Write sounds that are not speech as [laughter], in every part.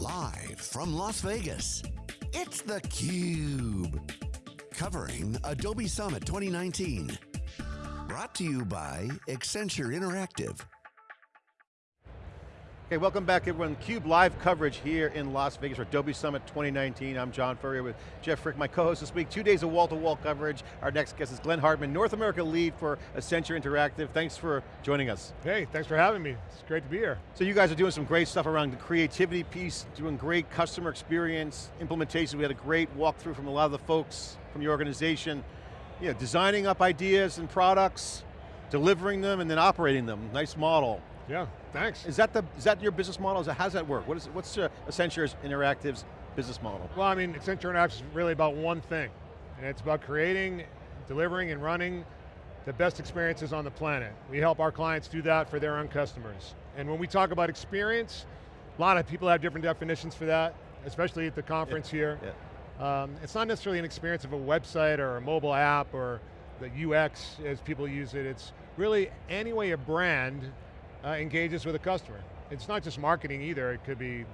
Live from Las Vegas, it's theCUBE. Covering Adobe Summit 2019. Brought to you by Accenture Interactive. Okay, welcome back everyone. CUBE live coverage here in Las Vegas for Adobe Summit 2019. I'm John Furrier with Jeff Frick, my co-host this week. Two days of wall-to-wall -wall coverage. Our next guest is Glenn Hartman, North America lead for Accenture Interactive. Thanks for joining us. Hey, thanks for having me. It's great to be here. So you guys are doing some great stuff around the creativity piece, doing great customer experience, implementation. We had a great walkthrough from a lot of the folks from your organization. You know, designing up ideas and products, delivering them, and then operating them. Nice model. Yeah, thanks. Is that the is that your business model? How does that work? What is what's uh, Accenture Interactive's business model? Well, I mean, Accenture Interactive is really about one thing, and it's about creating, delivering, and running the best experiences on the planet. We help our clients do that for their own customers. And when we talk about experience, a lot of people have different definitions for that, especially at the conference yeah. here. Yeah. Um, it's not necessarily an experience of a website or a mobile app or the UX as people use it. It's really any way a brand uh, engages with a customer. It's not just marketing either, it could be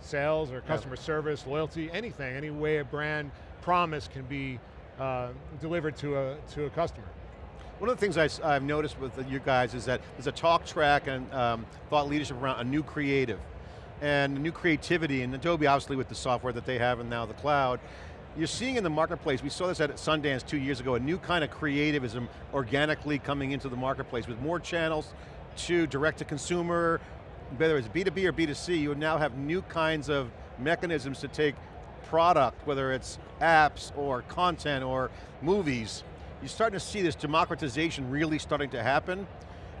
sales or customer yeah. service, loyalty, anything, any way a brand promise can be uh, delivered to a, to a customer. One of the things I, have noticed with you guys is that there's a talk track and um, thought leadership around a new creative and new creativity, and Adobe obviously with the software that they have and now the cloud, you're seeing in the marketplace, we saw this at Sundance two years ago, a new kind of creativism organically coming into the marketplace with more channels, to direct to consumer, whether it's B2B or B2C, you now have new kinds of mechanisms to take product, whether it's apps or content or movies. You're starting to see this democratization really starting to happen.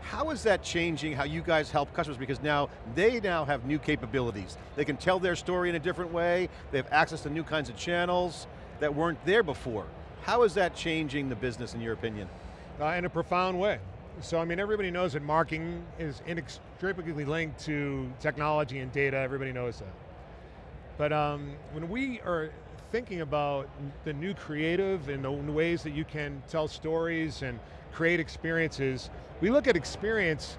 How is that changing how you guys help customers? Because now, they now have new capabilities. They can tell their story in a different way, they have access to new kinds of channels that weren't there before. How is that changing the business in your opinion? Uh, in a profound way. So I mean, everybody knows that marketing is inextricably linked to technology and data, everybody knows that. But um, when we are thinking about the new creative and the ways that you can tell stories and create experiences, we look at experience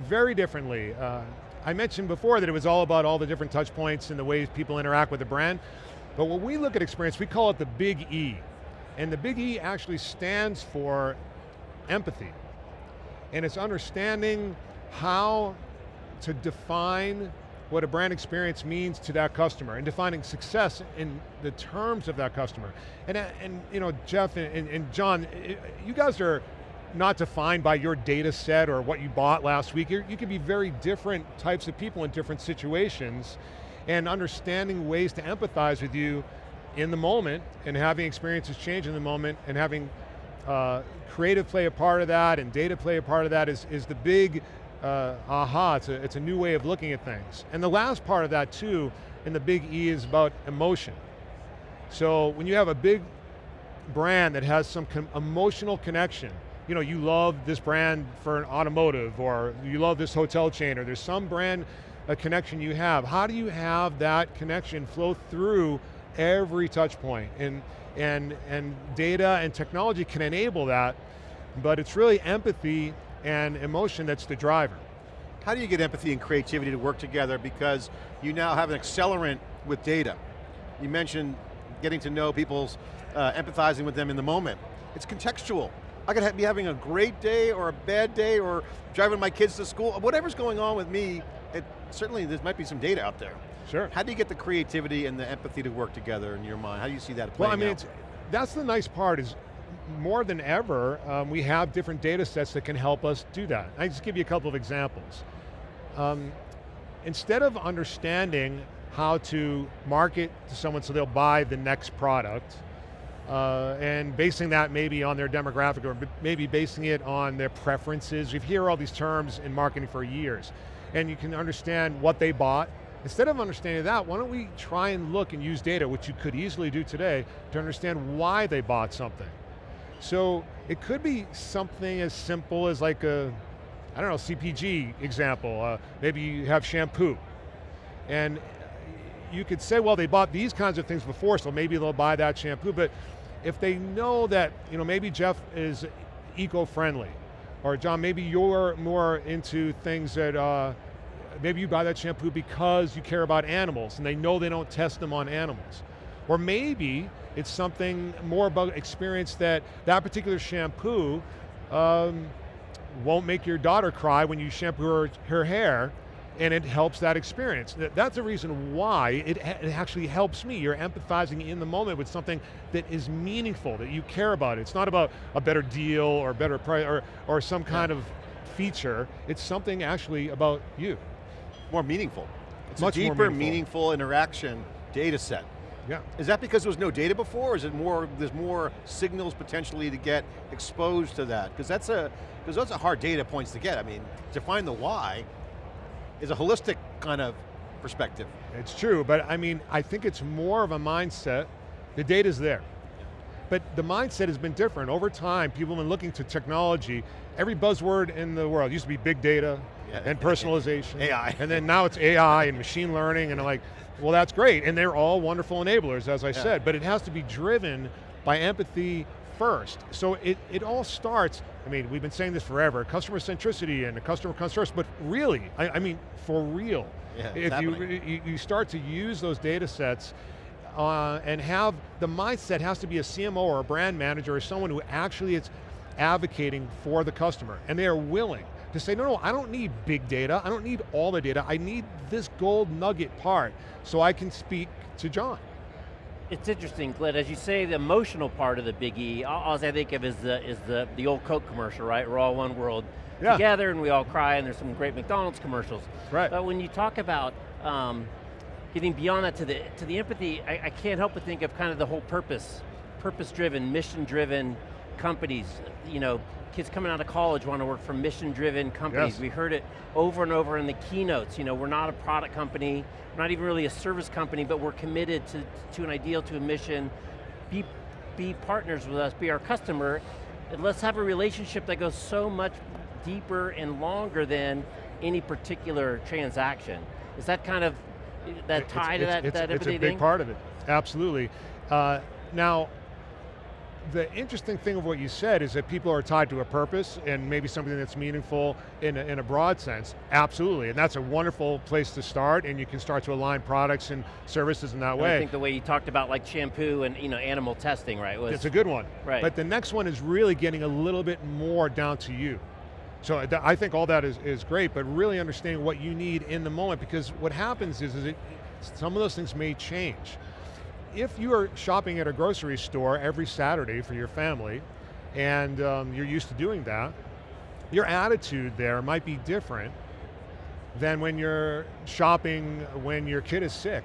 very differently. Uh, I mentioned before that it was all about all the different touch points and the ways people interact with the brand, but when we look at experience, we call it the big E. And the big E actually stands for empathy and it's understanding how to define what a brand experience means to that customer and defining success in the terms of that customer. And, uh, and you know, Jeff and, and John, you guys are not defined by your data set or what you bought last week. You're, you can be very different types of people in different situations and understanding ways to empathize with you in the moment and having experiences change in the moment and having uh, creative play a part of that and data play a part of that is, is the big uh, aha, it's a, it's a new way of looking at things. And the last part of that too, in the big E is about emotion. So when you have a big brand that has some emotional connection, you know, you love this brand for an automotive or you love this hotel chain or there's some brand a connection you have. How do you have that connection flow through every touch point? And and, and data and technology can enable that, but it's really empathy and emotion that's the driver. How do you get empathy and creativity to work together because you now have an accelerant with data? You mentioned getting to know people's, uh, empathizing with them in the moment. It's contextual. I could be having a great day or a bad day or driving my kids to school, whatever's going on with me, it, certainly there might be some data out there. Sure. How do you get the creativity and the empathy to work together in your mind? How do you see that playing out? Well, I mean, that's the nice part is more than ever, um, we have different data sets that can help us do that. I just give you a couple of examples. Um, instead of understanding how to market to someone so they'll buy the next product, uh, and basing that maybe on their demographic or maybe basing it on their preferences. You hear all these terms in marketing for years, and you can understand what they bought, Instead of understanding that, why don't we try and look and use data, which you could easily do today, to understand why they bought something. So it could be something as simple as like a, I don't know, CPG example. Uh, maybe you have shampoo. And you could say, well, they bought these kinds of things before, so maybe they'll buy that shampoo, but if they know that, you know, maybe Jeff is eco-friendly, or John, maybe you're more into things that uh, maybe you buy that shampoo because you care about animals and they know they don't test them on animals. Or maybe it's something more about experience that that particular shampoo um, won't make your daughter cry when you shampoo her, her hair and it helps that experience. That's the reason why it, it, actually helps me. You're empathizing in the moment with something that is meaningful, that you care about. It's not about a better deal or better price or, or some kind yeah. of feature. It's something actually about you. More meaningful. It's Much a deeper, meaningful. meaningful interaction data set. Yeah. Is that because there was no data before, or is it more, there's more signals potentially to get exposed to that? Because that's a, because those are hard data points to get. I mean, to find the why is a holistic kind of perspective. It's true, but I mean, I think it's more of a mindset. The data's there. But the mindset has been different. Over time, people have been looking to technology. Every buzzword in the world used to be big data. And personalization. [laughs] AI. And then now it's AI and machine learning and like, well that's great. And they're all wonderful enablers, as I yeah. said, but it has to be driven by empathy first. So it, it all starts, I mean, we've been saying this forever, customer centricity and the customer comes first, but really, I, I mean, for real. Yeah, if you, you start to use those data sets uh, and have, the mindset has to be a CMO or a brand manager or someone who actually is advocating for the customer, and they are willing to say, no, no, I don't need big data, I don't need all the data, I need this gold nugget part so I can speak to John it's interesting, Glenn, as you say, the emotional part of the Big E, all, I think of is the, is the, the old Coke commercial, right? We're all one world yeah. together and we all cry and there's some great McDonald's commercials. Right. But when you talk about um, getting beyond that to the, to the empathy, I, I can't help but think of kind of the whole purpose, purpose-driven, mission-driven companies, you know, kids coming out of college want to work for mission-driven companies. Yes. We heard it over and over in the keynotes. You know, we're not a product company, we're not even really a service company, but we're committed to, to an ideal, to a mission. Be, be partners with us, be our customer, and let's have a relationship that goes so much deeper and longer than any particular transaction. Is that kind of, that tie it's, to that, it's, that It's a big thing? part of it, absolutely. Uh, now, the interesting thing of what you said is that people are tied to a purpose and maybe something that's meaningful in a, in a broad sense, absolutely, and that's a wonderful place to start and you can start to align products and services in that and way. I think the way you talked about like shampoo and you know animal testing, right? Was, it's a good one. Right. But the next one is really getting a little bit more down to you. So uh, I think all that is, is great, but really understanding what you need in the moment because what happens is, is it, some of those things may change if you are shopping at a grocery store every Saturday for your family, and um, you're used to doing that, your attitude there might be different than when you're shopping when your kid is sick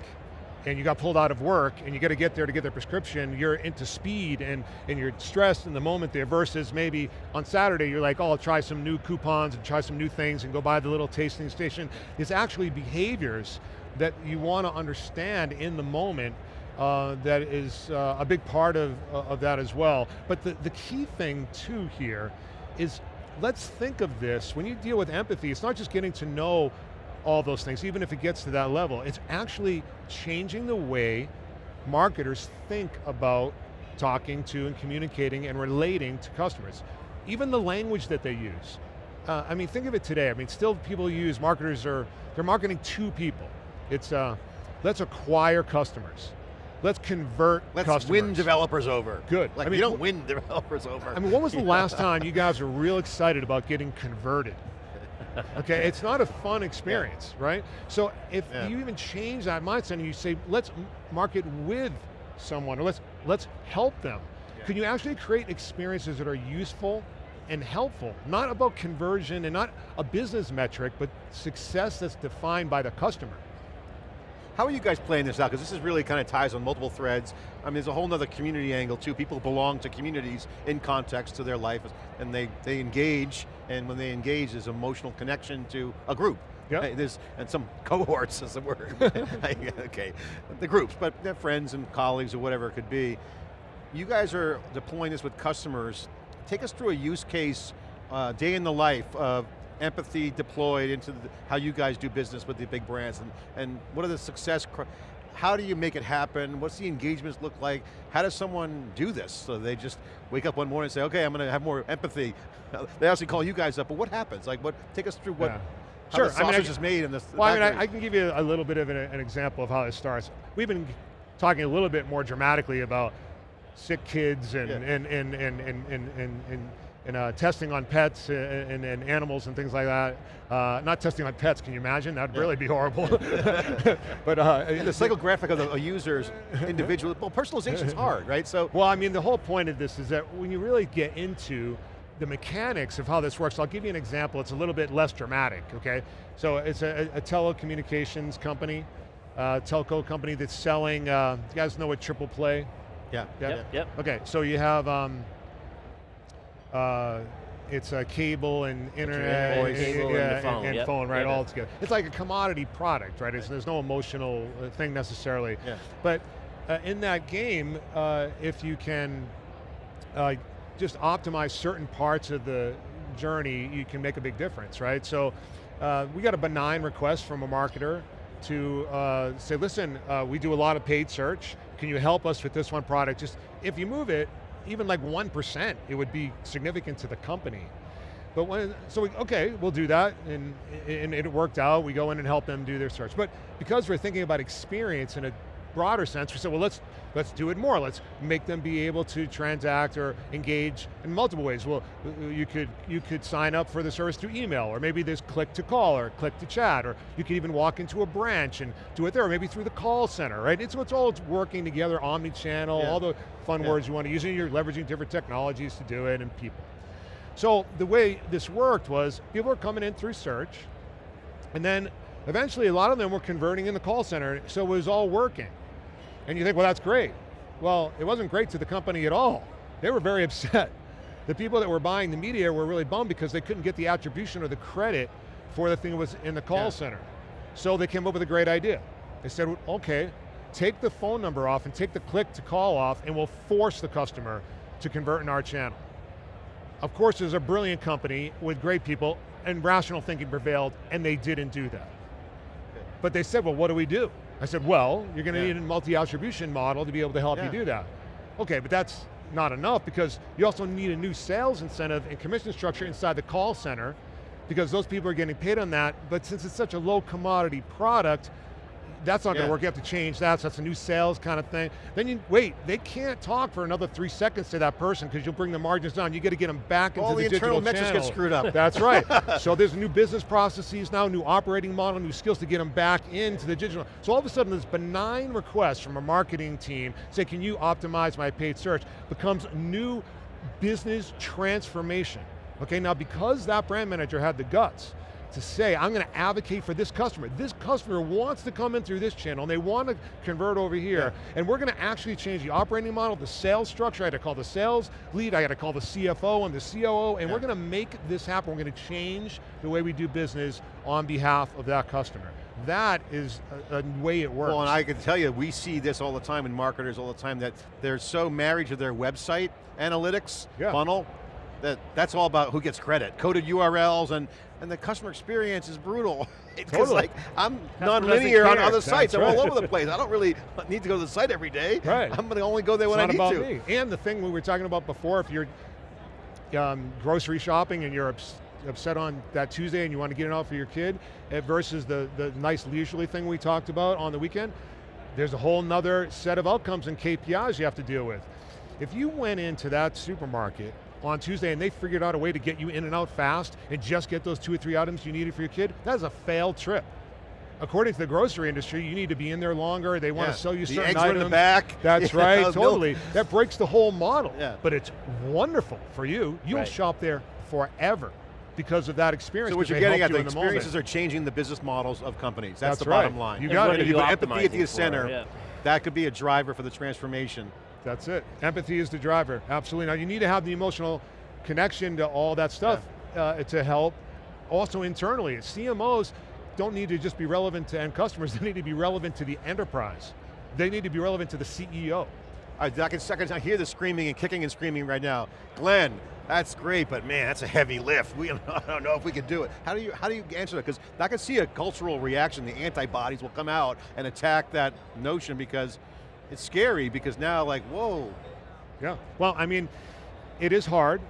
and you got pulled out of work and you got to get there to get their prescription, you're into speed and, and you're stressed in the moment there versus maybe on Saturday you're like, oh, I'll try some new coupons and try some new things and go by the little tasting station. It's actually behaviors that you want to understand in the moment uh, that is uh, a big part of, uh, of that as well. But the, the key thing too here is let's think of this, when you deal with empathy, it's not just getting to know all those things, even if it gets to that level, it's actually changing the way marketers think about talking to and communicating and relating to customers. Even the language that they use. Uh, I mean, think of it today. I mean, still people use, marketers are, they're marketing to people. It's, uh, let's acquire customers. Let's convert Let's customers. win developers over. Good. Like, I mean, you don't win developers over. I mean, when was the last [laughs] time you guys were real excited about getting converted? Okay, it's not a fun experience, yeah. right? So if yeah. you even change that mindset and you say, let's market with someone, or let's, let's help them, yeah. can you actually create experiences that are useful and helpful? Not about conversion and not a business metric, but success that's defined by the customer. How are you guys playing this out? Because this is really kind of ties on multiple threads. I mean, there's a whole other community angle too. People belong to communities in context to their life, and they, they engage, and when they engage, there's emotional connection to a group. Yeah. There's, and some cohorts [laughs] is the word. [laughs] okay, the groups, but they're friends and colleagues or whatever it could be. You guys are deploying this with customers. Take us through a use case, uh, day in the life of empathy deployed into the, how you guys do business with the big brands and, and what are the success, how do you make it happen? What's the engagements look like? How does someone do this? So they just wake up one morning and say, okay, I'm going to have more empathy. [laughs] they actually call you guys up, but what happens? Like what, take us through what, yeah. how Sure, the I mean, I- sausage is made in this. Well, I mean, I, I can give you a little bit of an, an example of how it starts. We've been talking a little bit more dramatically about sick kids and, Yeah. and, and, and, and, and, and, and, and, uh, testing on pets and, and, and animals and things like that. Uh, not testing on pets, can you imagine? That'd Yeah. really be horrible. [laughs] but uh, the psychographic of the a user's individual, well, personalization is [laughs] hard, right? So, Well, I mean, the whole point of this is that when you really get into the mechanics of how this works, I'll give you an example, it's a little bit less dramatic, okay? So it's a, a telecommunications company, uh, telco company that's selling, uh, you guys know what triple play? yeah, Yeah. yeah. Yep, yep. Okay, so you have, um, uh, it's a cable and internet, voice. Cable and phone, and yep, phone, right, yep. all together. It's like a commodity product, right? It's, there's no emotional uh, thing necessarily. Yeah. But uh, in that game, uh, if you can uh, just optimize certain parts of the journey, you can make a big difference, right? So uh, we got a benign request from a marketer to uh, say, listen, uh, we do a lot of paid search. Can you help us with this one product? Just if you move it, even like 1%, it would be significant to the company. But when, so we, okay, we'll do that, and, and it worked out. We go in and help them do their search. But because we're thinking about experience in a broader sense, we said, well, let's let's do it more. Let's make them be able to transact or engage in multiple ways. Well, uh, uh, you could you could sign up for the service through email, or maybe there's click to call or click to chat, or you could even walk into a branch and do it there, or maybe through the call center, right? It's it's all working together, omni-channel, Yeah. all the fun Yeah. words you want to use, and you're leveraging different technologies to do it and people. So the way this worked was people were coming in through search, and then eventually a lot of them were converting in the call center, so it was all working. And you think, well, that's great. Well, it wasn't great to the company at all. They were very [laughs] upset. The people that were buying the media were really bummed because they couldn't get the attribution or the credit for the thing that was in the call Yeah. center. So they came up with a great idea. They said, okay, take the phone number off and take the click to call off and we'll force the customer to convert in our channel. Of course, there's a brilliant company with great people and rational thinking prevailed and they didn't do that. But they said, well, what do we do? I said, well, you're going to Yeah. need a multi-attribution model to be able to help Yeah. you do that. Okay, but that's not enough because you also need a new sales incentive and commission structure inside the call center because those people are getting paid on that, but since it's such a low commodity product, that's not going to work, you have to change that, so that's a new sales kind of thing. Then you, wait, they can't talk for another three seconds to that person because you'll bring the margins down. You got to get them back into All the digital internal metrics get screwed up. That's right. [laughs] so there's new business processes now, new operating model, new skills to get them back into the digital. So all of a sudden this benign request from a marketing team, say can you optimize my paid search, becomes new business transformation. Okay, now because that brand manager had the guts to say, I'm going to advocate for this customer. This customer wants to come in through this channel and they want to convert over here. And we're going to actually change the operating model, the sales structure. I had to call the sales lead, I had to call the CFO and the COO, and Yeah. we're going to make this happen. We're going to change the way we do business on behalf of that customer. That is a, a way it works. Well, and I can tell you, we see this all the time in marketers all the time that they're so married to their website analytics Yeah. funnel that that's all about who gets credit. Coded URLs and, and the customer experience is brutal. [laughs] Because Totally. like, I'm non-linear on other That's sites, I'm right. all over the place. I don't really need to go to the site every day. Right. I'm going to only go there It's when I need to. me. And the thing we were talking about before, if you're um, grocery shopping and you're ups- upset on that Tuesday and you want to get it out for your kid, versus the, the nice leisurely thing we talked about on the weekend, there's a whole nother set of outcomes and KPIs you have to deal with. If you went into that supermarket on Tuesday and they figured out a way to get you in and out fast and just get those two or three items you needed for your kid, that is a failed trip. According to the grocery industry, you need to be in there longer, they want Yeah. to sell you The certain eggs are in the back. That's [laughs] You right, know, milk. totally. That breaks the whole model. Yeah. But it's wonderful for you. You'll Right. shop there forever because of that experience. So what you're getting at, helped the you in the experiences are changing the business models of companies. That's, That's the right. bottom line. You got what it. If you you put empathy at the center, Yeah. that could be a driver for the transformation. That's it. Empathy is the driver, absolutely. Now you need to have the emotional connection to all that stuff uh, to help. Also internally, CMOs don't need to just be relevant to end customers, [laughs] they need to be relevant to the enterprise. They need to be relevant to the CEO. I, I can second I hear the screaming and kicking and screaming right now. Glenn, that's great, but man, that's a heavy lift. We, [laughs] I don't know if we can do it. How do you how do you answer that? Because I can see a cultural reaction. The antibodies will come out and attack that notion because it's scary. Because now, like, whoa, Yeah. Well, I mean, it is hard.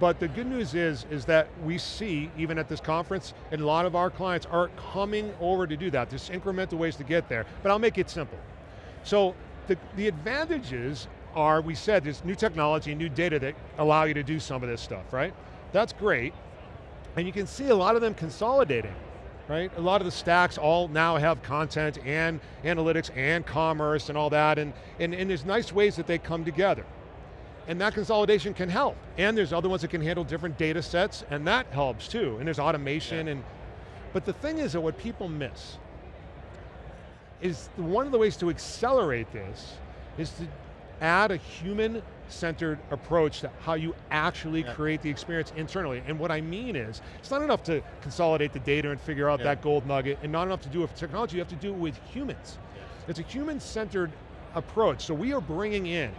but the good news is, is that we see, even at this conference, and a lot of our clients are coming over to do that. There's incremental ways to get there, but I'll make it simple. So the, the advantages are, we said, there's new technology, and new data that allow you to do some of this stuff, right? That's great, and you can see a lot of them consolidating, right? A lot of the stacks all now have content and analytics and commerce and all that, and, and, and there's nice ways that they come together. And that consolidation can help. And there's other ones that can handle different data sets, and that helps too. And there's automation, yeah. and but the thing is that what people miss is one of the ways to accelerate this is to add a human-centered approach to how you actually yeah. create the experience internally. And what I mean is, it's not enough to consolidate the data and figure out yeah. that gold nugget, and not enough to do it with technology, you have to do it with humans. It's a human-centered approach. So we are bringing in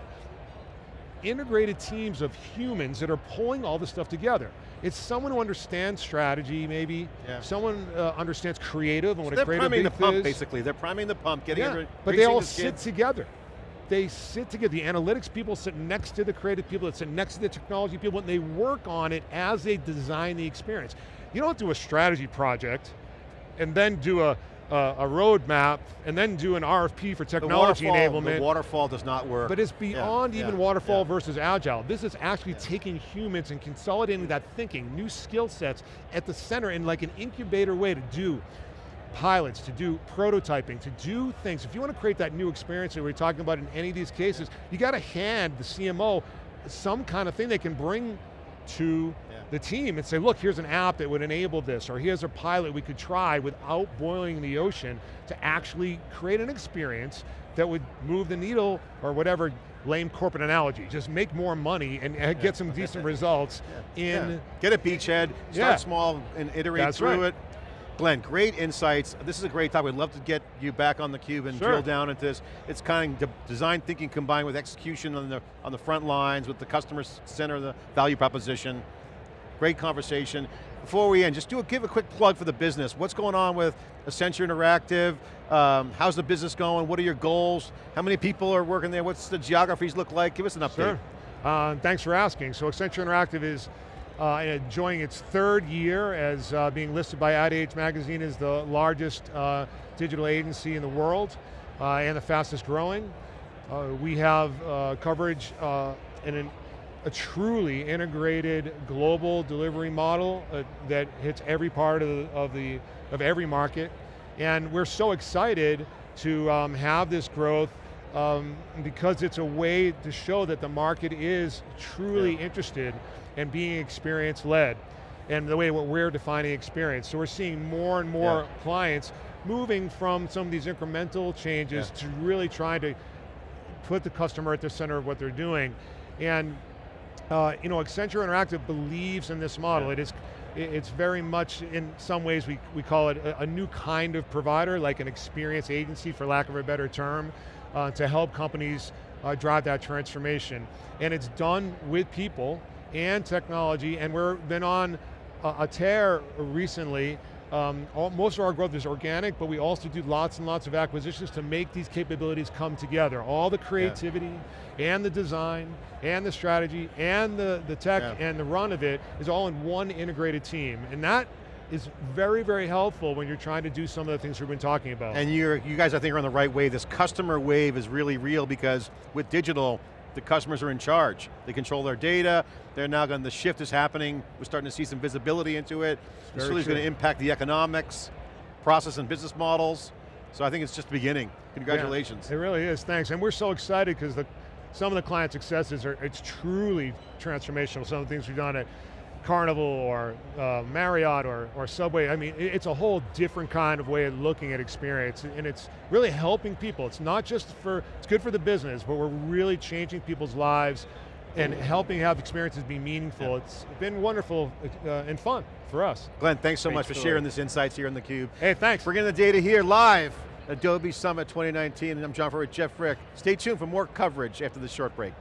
integrated teams of humans that are pulling all this stuff together. It's someone who understands strategy, maybe. Yeah. Someone uh, understands creative and so what a creative They're priming the pump, is. basically. They're priming the pump, getting yeah, But they all sit together. They sit together. The analytics people sit next to the creative people, that sit next to the technology people, and they work on it as they design the experience. You don't do a strategy project and then do a uh, a roadmap and then do an RFP for technology the enablement. The waterfall does not work. But it's beyond yeah, even yeah, waterfall yeah. versus agile. This is actually taking humans and consolidating that thinking, new skill sets at the center in like an incubator way to do pilots, to do prototyping, to do things. If you want to create that new experience that we're talking about in any of these cases, you got to hand the CMO some kind of thing they can bring to yeah. the team and say, look, here's an app that would enable this, or here's a pilot we could try without boiling the ocean to actually create an experience that would move the needle, or whatever lame corporate analogy, just make more money and uh, yeah. get some decent [laughs] results yeah. in... Get a beachhead, start small and iterate That's through right. it. Glenn, great insights. This is a great topic. We'd love to get you back on the cube and sure. drill down into this. It's kind of design thinking combined with execution on the, on the front lines, with the customer center, the value proposition. Great conversation. Before we end, just do a, give a quick plug for the business. What's going on with Accenture Interactive? Um, how's the business going? What are your goals? How many people are working there? What's the geographies look like? Give us an update. Sure. Uh, thanks for asking. So Accenture Interactive is uh, enjoying its third year as uh, being listed by Ad Age Magazine as the largest uh, digital agency in the world uh, and the fastest growing. Uh, we have uh, coverage in an a truly integrated global delivery model that hits every part of, the, of, the, of every market. And we're so excited to um, have this growth um, because it's a way to show that the market is truly yeah. interested in being experience-led and the way what we're defining experience. So we're seeing more and more yeah. clients moving from some of these incremental changes yeah. to really trying to put the customer at the center of what they're doing. And uh, you know, Accenture Interactive believes in this model. It is, it's very much, in some ways, we, we call it a, a, new kind of provider, like an experience agency, for lack of a better term, uh, to help companies uh, drive that transformation. And it's done with people and technology, and we've been on a, a tear recently um, all, most of our growth is organic, but we also do lots and lots of acquisitions to make these capabilities come together. All the creativity yeah. and the design and the strategy and the, the tech yeah. and the run of it is all in one integrated team. And that is very, very helpful when you're trying to do some of the things we've been talking about. And you're, you guys, I think, are on the right way. This customer wave is really real because with digital, the customers are in charge. They control their data, they're now going, the shift is happening, we're starting to see some visibility into it. It's really going to impact the economics, process and business models. So I think it's just beginning. Congratulations. Yeah, it really is, thanks. And we're so excited because some of the client successes are, it's truly transformational. Some of the things we've done at Carnival or uh, Marriott or, or Subway. I mean, it's a whole different kind of way of looking at experience and it's really helping people. It's not just for, it's good for the business, but we're really changing people's lives and helping have experiences be meaningful. Yeah. It's been wonderful uh, and fun for us. Glenn, thanks so Great much story. for sharing this insights here in theCUBE. Hey, thanks. Bringing the data here live, Adobe Summit 2019, and I'm John Furrier with Jeff Frick. Stay tuned for more coverage after this short break.